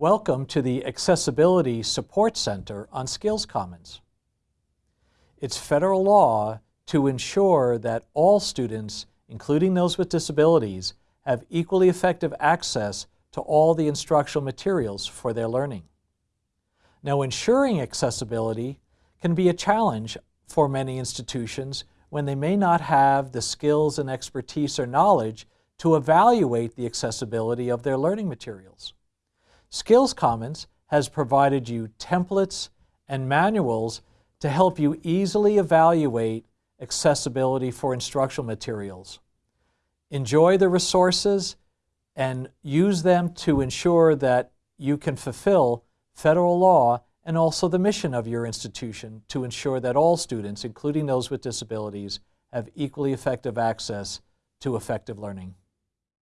Welcome to the Accessibility Support Center on Skills Commons. It's federal law to ensure that all students, including those with disabilities, have equally effective access to all the instructional materials for their learning. Now, ensuring accessibility can be a challenge for many institutions when they may not have the skills and expertise or knowledge to evaluate the accessibility of their learning materials. Skills Commons has provided you templates and manuals to help you easily evaluate accessibility for instructional materials. Enjoy the resources and use them to ensure that you can fulfill federal law and also the mission of your institution to ensure that all students, including those with disabilities, have equally effective access to effective learning.